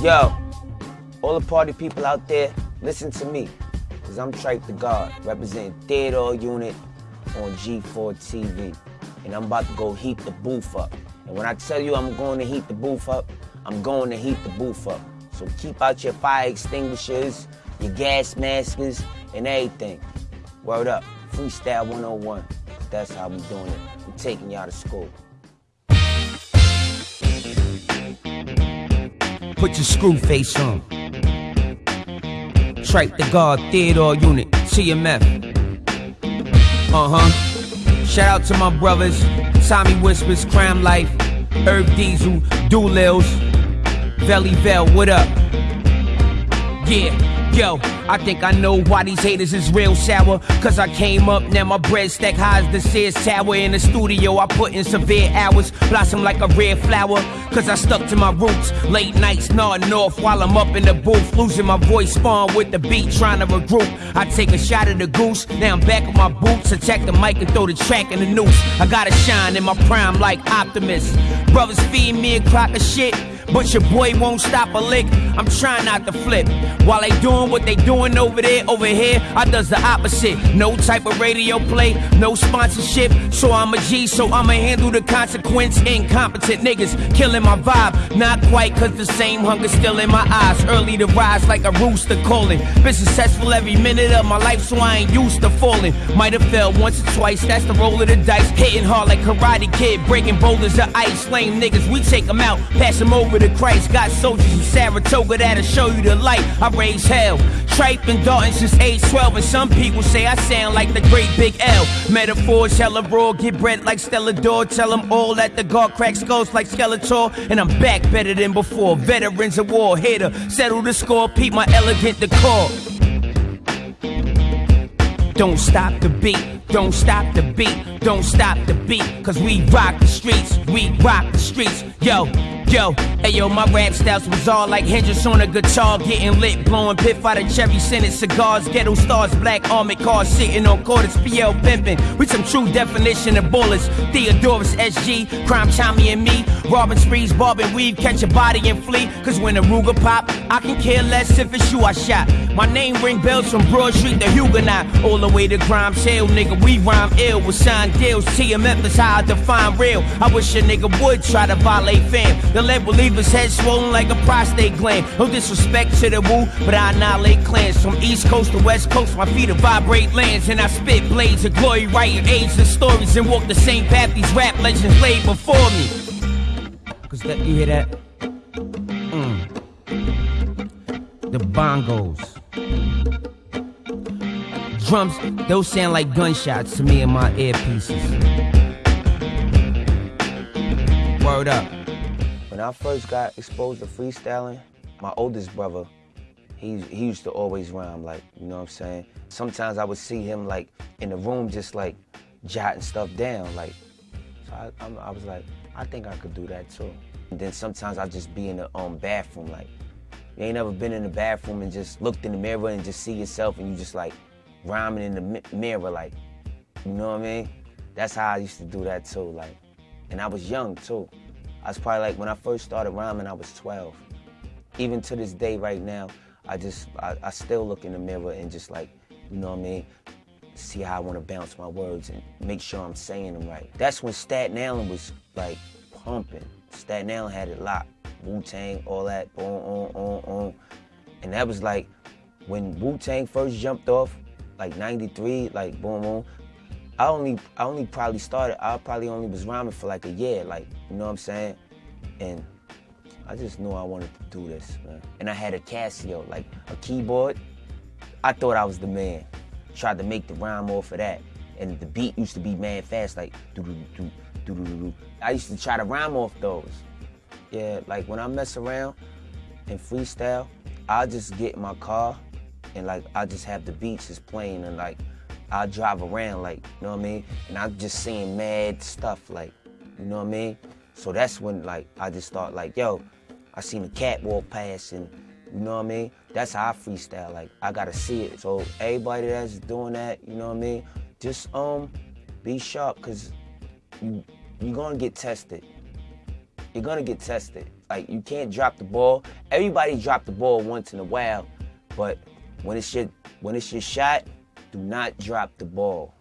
Yo, all the party people out there, listen to me. Cause I'm Trife the God, representing Theodore Unit on G4 TV. And I'm about to go heat the booth up. And when I tell you I'm going to heat the booth up, I'm going to heat the booth up. So keep out your fire extinguishers, your gas masks, and everything. Word up, Freestyle 101. That's how we doing it. we taking y'all to school. Put your screw face on. Trife the guard, Theodore Unit, TMF. Uh huh. Shout out to my brothers, Tommy Whispers, Kryme Life, Herb Diesel, Doolills, Velly Vel, what up? Yeah. Yo, I think I know why these haters is real sour. Cause I came up, now my bread stack high as the Sears Tower. In the studio, I put in severe hours, blossom like a red flower. Cause I stuck to my roots. Late nights nodding off while I'm up in the booth. Losing my voice, spawn with the beat, trying to regroup. I take a shot at the goose, now I'm back with my boots. Attack the mic and throw the track in the noose. I gotta shine in my prime like Optimus. Brothers feed me a crock of shit. But your boy won't stop a lick. I'm trying not to flip. While they doing what they doing over there, over here, I does the opposite. No type of radio play, no sponsorship. So I'm a G, so I'ma handle the consequence. Incompetent niggas killing my vibe. Not quite, cause the same hunger still in my eyes. Early to rise like a rooster calling. Been successful every minute of my life, so I ain't used to falling. Might have fell once or twice, that's the roll of the dice. Hitting hard like Karate Kid, breaking boulders of ice. Lame niggas, we take them out, pass them over to Christ. Got soldiers in Saratoga that'll show you the light. I raise hell. Tripe and Dalton since age 12, and some people say I sound like the great Big L. Metaphors hella raw, get bread like Stella D'oro. Tell them all that the guard cracks skulls like Skeletor. And I'm back better than before. Veterans of war, to settle the score, peep my elegant decor. Don't stop the beat, don't stop the beat, don't stop the beat. Cause we rock the streets, we rock the streets. Yo, Yo, hey yo, my rap styles was all like Hendrix on a guitar, getting lit, blowing piff out of cherry scented cigars, ghetto stars, black armored cars, sitting on quarters, PL pimping, with some true definition of bullets. Theodorus SG, crime Tommy and me, robbing sprees, bobbing weave, catch a body and flee. Cause when the Ruger pop, I can care less if it's you I shot. My name ring bells from Broad Street to Huguenot, all the way to Grimes Hill, nigga. We rhyme ill with signed deals. TMF is how I define real. I wish a nigga would try to violate fam. The lead believer's head swollen like a prostate gland. No disrespect to the woo, but I annihilate clans. From East Coast to West Coast, my feet vibrate lands. And I spit blades of glory, writing age and stories. And walk the same path these rap legends laid before me. Cause that, you hear that? Mm. The bongos. Drums, those sound like gunshots to me in my earpieces. Word up. When I first got exposed to freestyling, my oldest brother, he, he used to always rhyme, like, you know what I'm saying? Sometimes I would see him, like, in the room just, like, jotting stuff down, like, so I, I, I was like, I think I could do that, too. And then sometimes I'd just be in the um, bathroom, like, you ain't ever been in the bathroom and just looked in the mirror and just see yourself and you just, like, rhyming in the mi mirror, like, you know what I mean? That's how I used to do that, too, like, and I was young, too. I was probably like, when I first started rhyming, I was 12. Even to this day right now, I just, I, I still look in the mirror and just like, you know what I mean? See how I want to bounce my words and make sure I'm saying them right. That's when Staten Island was like pumping. Staten Island had it locked. Wu-Tang, all that, boom, on, on, on. And that was like, when Wu-Tang first jumped off, like 93, like boom, boom, I only I only probably started, I probably only was rhyming for like a year, like, you know what I'm saying? And I just knew I wanted to do this, man. And I had a Casio, like a keyboard. I thought I was the man. Tried to make the rhyme off of that. And the beat used to be mad fast, like do do do do. I used to try to rhyme off those. Yeah, like when I mess around and freestyle, I'll just get in my car and like I just have the beats just playing and like I drive around like, you know what I mean? And I'm just seeing mad stuff like, you know what I mean? So that's when like I just thought like, yo, I seen a cat walk past and you know what I mean? That's how I freestyle. Like I gotta see it. So everybody that's doing that, you know what I mean? Just um be sharp cause you you're gonna get tested. you're gonna get tested. Like you can't drop the ball. Everybody drop the ball once in a while, but when it's your when it's your shot, do not drop the ball.